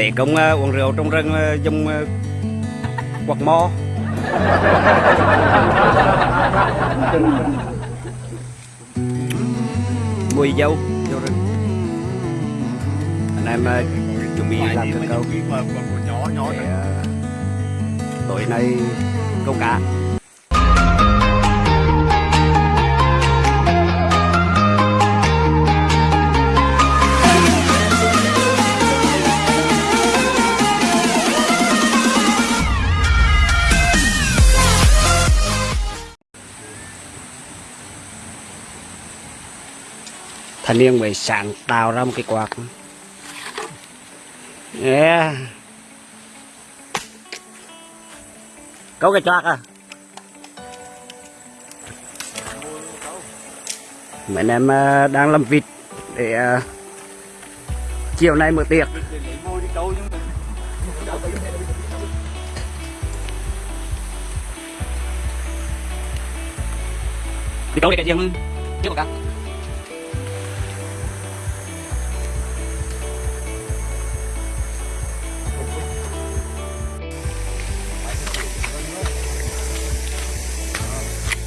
Tế công uh, uống rượu trong rừng uh, dùng uh, quạt mo. Mùi dâu vô rừng. Anh em uh, chuẩn bị làm cơm câu. Nhỏ nhỏ để uh, tối nay câu cá thanh niên mới sáng tạo ra một cái quạt. Yeah. câu cái choạc à. Mấy anh em à, đang làm vịt để à, chiều nay mở tiệc. Đi câu đi, cái gì không? Tiếp một cái à?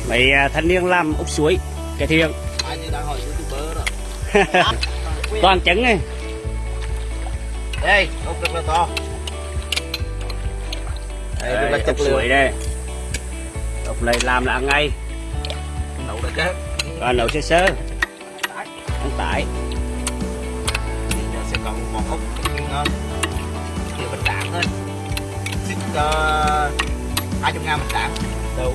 Mấy à, thanh niên làm ốc suối cái đó. Toàn trứng này đây ốc rất là to. Đây rất là ốc suối đây. Ốc này làm là ăn ngay. Nấu được chứ còn nấu sơ sơ. Ăn tải. Giờ sẽ có một ốc ngon. Kiểu bánh đạn thôi. Xin hai trăm ngàn bánh đạn đâu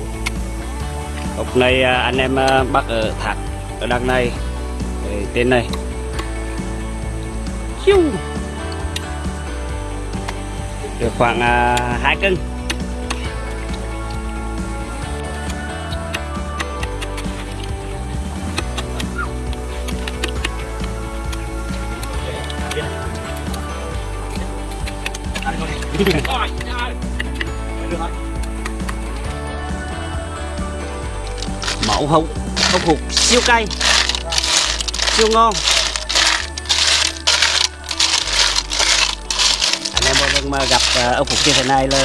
hôm nay anh em bắt ở thạc ở đằng này tên này Chiu. được khoảng hai cân mẫu đậu hụt hụt, siêu cay, siêu ngon. Anh em mỗi mà gặp à, ốc ông như thế này là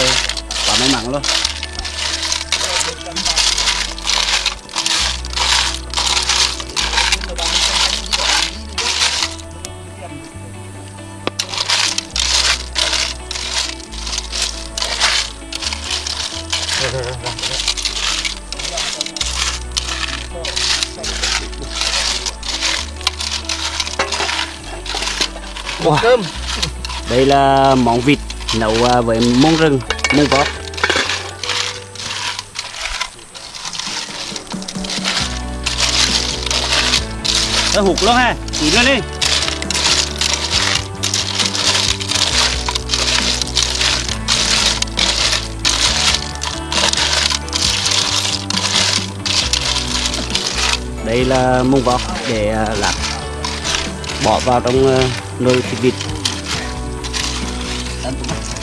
quá may mắn luôn. wow. cơm. Đây là món vịt nấu à, với mông rừng mông vót Ơ hụt luôn ha, chỉ lên đi. Đây là mông vót để à, làm bỏ vào trong Lord Tibit. Tanto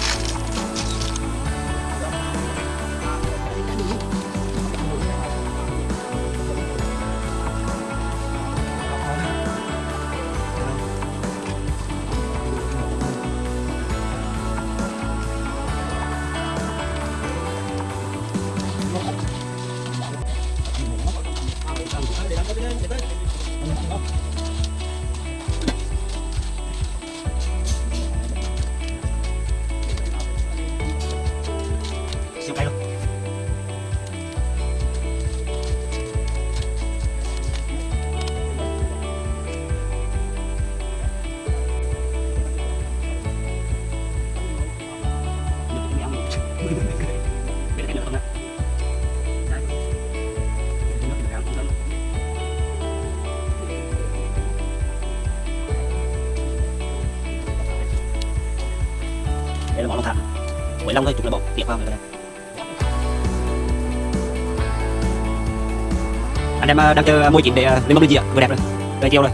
em ờ, đang chờ môi chín để lên mâm lên gì ạ? Vừa đẹp rồi. Vừa chiều rồi.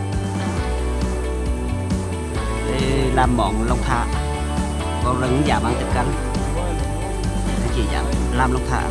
Đây làm món long thả. Con rừng giả mang tiếp ăn Anh chị dám làm long thả.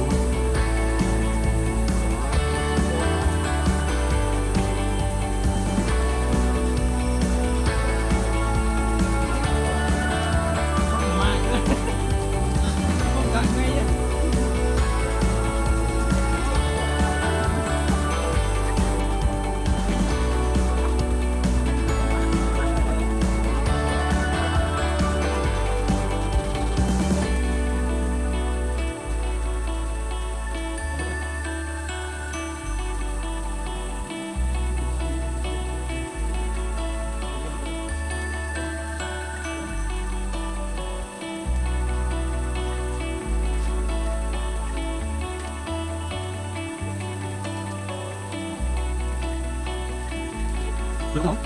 Đúng không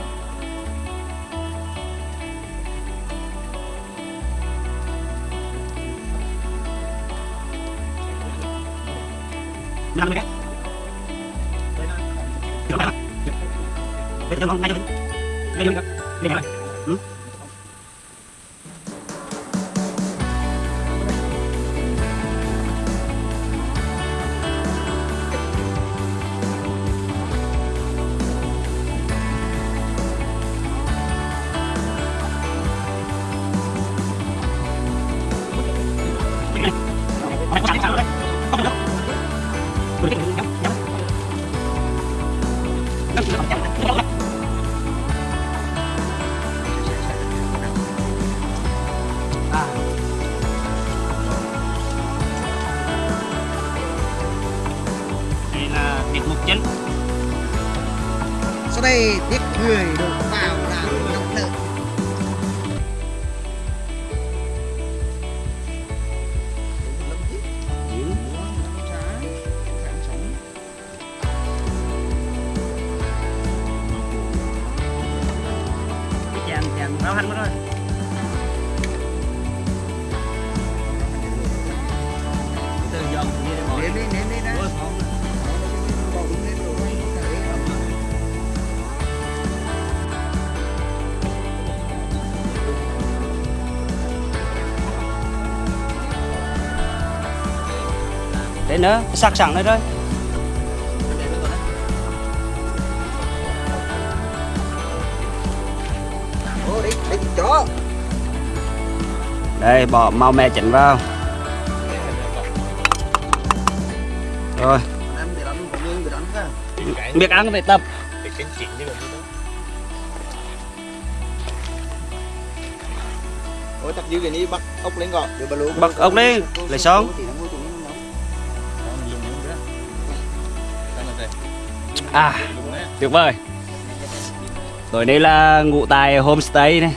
năm mươi cái được không bây giờ ngon ngay cho mình sau đây tiếp người đổ vào là nóng lợn cái chàng chàng rau hành đó thôi. Nữa, sắc sẵn đi chó Đây, bỏ màu mè chỉnh vào. Rồi, biết ăn phải tập. Ôi chắc giữ cái ní bắt ốc lên lúa Bắt ốc đi, lấy son. À, tuyệt vời. Rồi đây là ngụ tại homestay này.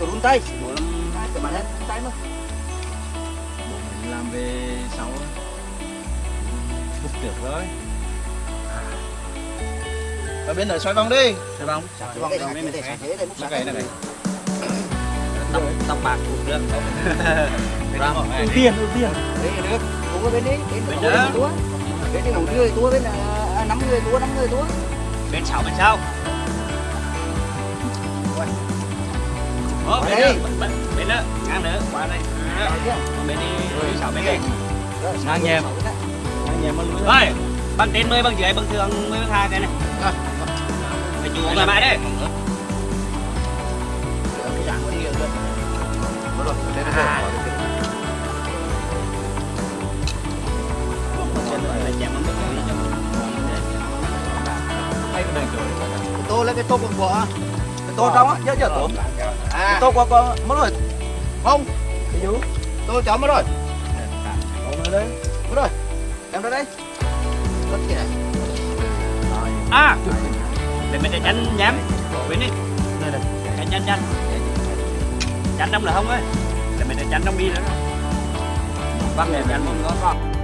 Run tay. Hai cái bàn hết tay mà làm về sau Phục được rồi Ở bên này xoay vòng đi. Xoay vòng. Cái vòng. Này. Để múc xả Cái này này Tóc, tóc bạc thuộc nước. Ưu tiên, ưu tiên. Đấy được. Uống ở bên đi Bên Bên đó. túa. Bên đi ngủ người túa bên à, năm người túa năm người túa. Bên sau, bên sau. Ồ, bên Đây. bên, nữa, ngang nữa, qua đây? Bên đi, sau bên đây. Ngang nhèm. sáu em ăn Rồi, bằng trên 10, bằng dưới, bằng thường 10, bằng 2 cái này. Phải chú thoải mái đấy Rồi, đây là À. rồi. Cái này rồi Cái tô lấy cái tô của của cái tô trong á tô cái À tô của của mất rồi. Không? Cái dú Tôi chấm mất rồi. Còn ở đây. Mất rồi. Em ra đây. Rất kìa. À, để mình để chanh nhám. Bên đi, đây này. Chanh chanh tránh ông là không ấy là mình là tránh ông đi nữa bắt này tránh ông có con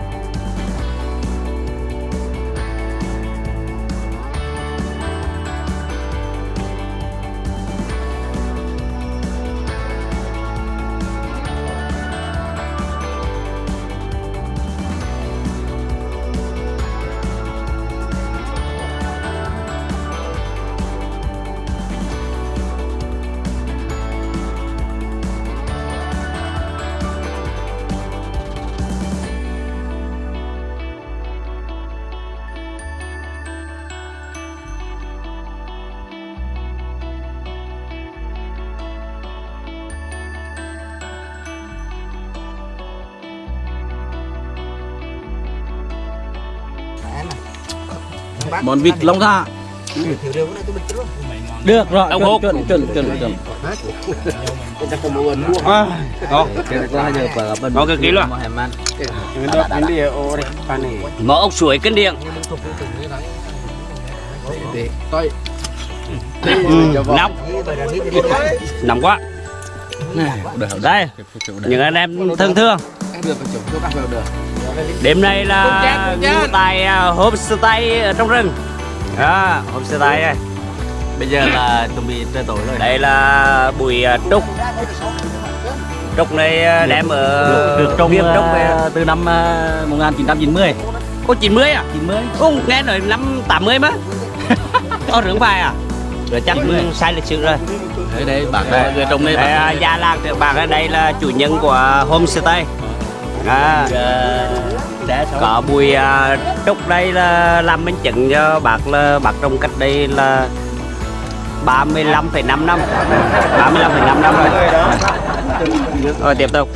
món vịt long cái trước được rồi hộp. chuẩn chuẩn chuẩn chuẩn cái mua À, Ngon cực kỳ luôn. Mỡ ốc suối kinh điển tôi Nóng, nóng quá. Đây, những anh em thân thương. được đêm nay là ngủ tại à, homestay ở trong rừng. À, homestay đây bây giờ là chuẩn bị tới tối rồi. Đây là bụi à, trúc. Trúc này à, đem ở được trồng trúc từ năm ờ, 1990 có 90 à? 90 không nghe nói năm 80 mà có rừng phải à? Rồi. Chắc sai lịch sử rồi. Bác đây người trồng đây đây, à, làng thượng bạc ở đây là chủ nhân của homestay à, có bùi à, trúc đây là làm minh chứng cho bác là bác trồng cách đây là 35,5 năm 35,5 năm rồi. Rồi tiếp tục.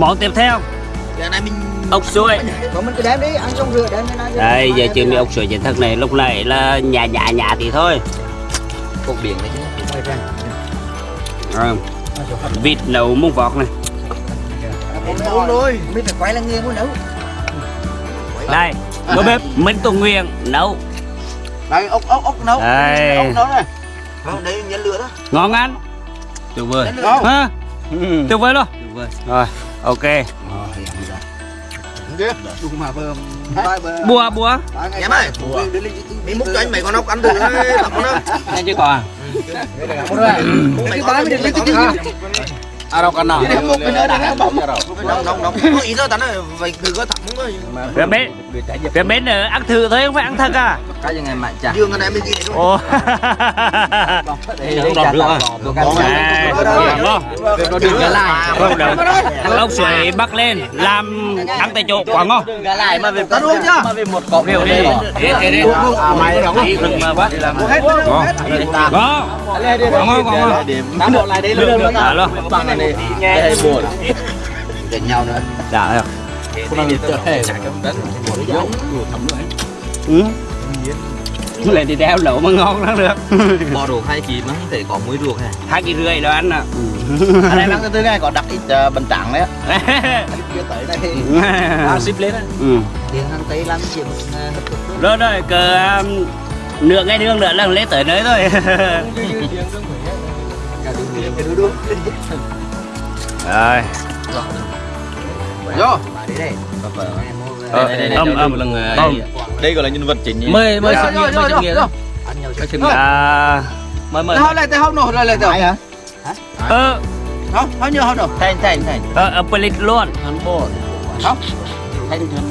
Món tiếp theo. Giờ này mình ốc suối. Còn mình cứ đem đi ăn xong rửa đem đi đây giờ chưa mi ốc suối chính thức này lúc này là nhà nhà nhà thì thôi. Cột biển này chứ. Rồi. vịt nấu muông vọt này. Uống rồi. mình phải quay là nghe muốn nấu. Đây bữa bếp Minh Tùng Nguyên nấu. Đây ốc ốc ốc nấu. Đây. ốc nấu này. Không đấy nhấn lửa đó. Ngon ăn. Tuyệt vời ha tuyệt vời luôn. Rồi ok. Bùa bùa em ơi đi múc cho anh mấy con ốc ăn thử đấy tập con ốc. Nhanh chứ còn con à này một cái nữa này nó bóng. Nóng nóng nóng có ý thôi tao nói vậy thử có thẳng thôi. Phía bên phía bên ở ăn thử thôi không phải ăn thật à? Cái gì ngày mạnh chả dương cái này mới gì đấy ô đây đọc được ngon. đừng gà lại không đâu. ốc suối bắc lên làm ăn tại chỗ quá ngon gà lại mà về tao luôn chưa mà về một cọng đều đi. Đi, đi, đi. à mày đóng. Đi rừng mà quá hết ngon ngon ngon ngon tám bộ lại đây luôn. Đã luôn này nghe buồn. Để nhau nữa. Đã rồi không ăn được hết. ừ. lại thì đeo lẩu mà ngon lắm được. Bò ruột hai kỳ mà thể có muối ruột ha. Hai kỳ rưỡi đó anh ạ. Anh em ăn từ này có đặt ít uh, bánh trắng đấy kia tới đây. À, ship lên á. Ừ. tiền hàng tây làm chuyện rồi rồi cờ um, nửa ngày đường nữa là lên tới nơi thôi rồi vô. Đây Ờ, âm âm. âm đây gọi là nhân vật chính mời mời sinh nghiệm mời sinh nghiệm mời sinh nghiệm à. Mời mời. Thôi lại tới không nổi lại lại tới. Hả? Ờ. Không không nhiều không đâu thành thành thành. Ờ ở pelit luôn. Ăn bột không. Thành thành